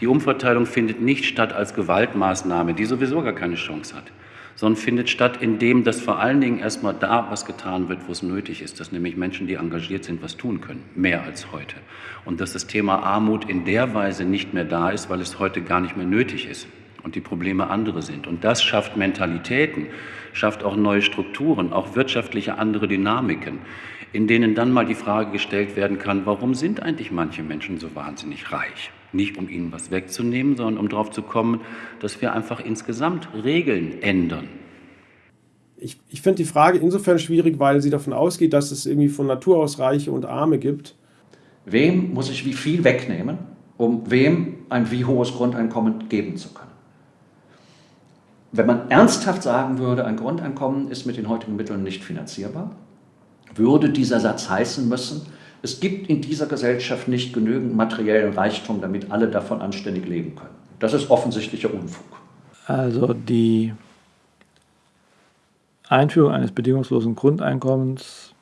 Die Umverteilung findet nicht statt als Gewaltmaßnahme, die sowieso gar keine Chance hat, sondern findet statt, indem das vor allen Dingen erstmal da was getan wird, wo es nötig ist, dass nämlich Menschen, die engagiert sind, was tun können, mehr als heute. Und dass das Thema Armut in der Weise nicht mehr da ist, weil es heute gar nicht mehr nötig ist und die Probleme andere sind. Und das schafft Mentalitäten, schafft auch neue Strukturen, auch wirtschaftliche andere Dynamiken, in denen dann mal die Frage gestellt werden kann, warum sind eigentlich manche Menschen so wahnsinnig reich? Nicht um ihnen was wegzunehmen, sondern um darauf zu kommen, dass wir einfach insgesamt Regeln ändern. Ich, ich finde die Frage insofern schwierig, weil sie davon ausgeht, dass es irgendwie von Natur aus Reiche und Arme gibt. Wem muss ich wie viel wegnehmen, um wem ein wie hohes Grundeinkommen geben zu können? Wenn man ernsthaft sagen würde, ein Grundeinkommen ist mit den heutigen Mitteln nicht finanzierbar, würde dieser Satz heißen müssen, es gibt in dieser Gesellschaft nicht genügend materiellen Reichtum, damit alle davon anständig leben können. Das ist offensichtlicher Unfug. Also die Einführung eines bedingungslosen Grundeinkommens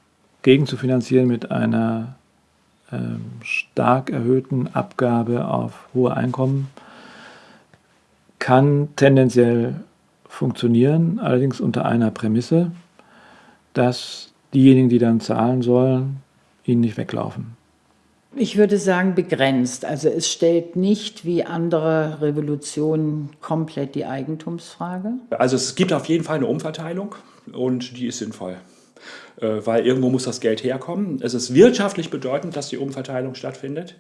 gegenzufinanzieren mit einer ähm, stark erhöhten Abgabe auf hohe Einkommen kann tendenziell funktionieren, allerdings unter einer Prämisse, dass diejenigen, die dann zahlen sollen, ihnen nicht weglaufen. Ich würde sagen begrenzt. Also es stellt nicht wie andere Revolutionen komplett die Eigentumsfrage. Also es gibt auf jeden Fall eine Umverteilung und die ist sinnvoll. Äh, weil irgendwo muss das Geld herkommen. Es ist wirtschaftlich bedeutend, dass die Umverteilung stattfindet,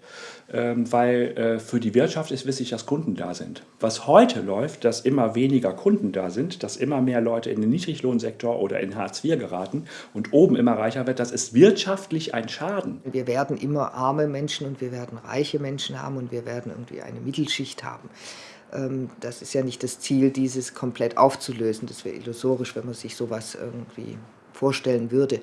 ähm, weil äh, für die Wirtschaft ist wichtig, dass Kunden da sind. Was heute läuft, dass immer weniger Kunden da sind, dass immer mehr Leute in den Niedriglohnsektor oder in Hartz IV geraten und oben immer reicher wird, das ist wirtschaftlich ein Schaden. Wir werden immer arme Menschen und wir werden reiche Menschen haben und wir werden irgendwie eine Mittelschicht haben. Ähm, das ist ja nicht das Ziel, dieses komplett aufzulösen. Das wäre illusorisch, wenn man sich sowas irgendwie vorstellen würde.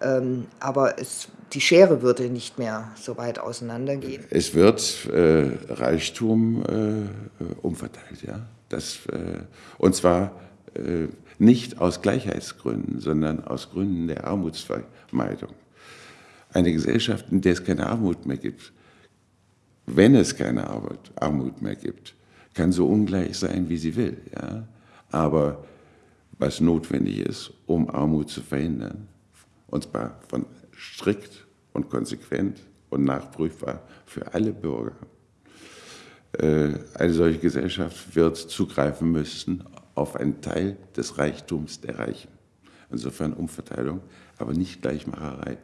Ähm, aber es, die Schere würde nicht mehr so weit auseinandergehen. Es wird äh, Reichtum äh, umverteilt, ja. Das, äh, und zwar äh, nicht aus Gleichheitsgründen, sondern aus Gründen der Armutsvermeidung. Eine Gesellschaft, in der es keine Armut mehr gibt, wenn es keine Armut, Armut mehr gibt, kann so ungleich sein, wie sie will. Ja? Aber was notwendig ist, um Armut zu verhindern. Und zwar von strikt und konsequent und nachprüfbar für alle Bürger. Äh, eine solche Gesellschaft wird zugreifen müssen auf einen Teil des Reichtums der Reichen. Insofern Umverteilung, aber nicht Gleichmacherei.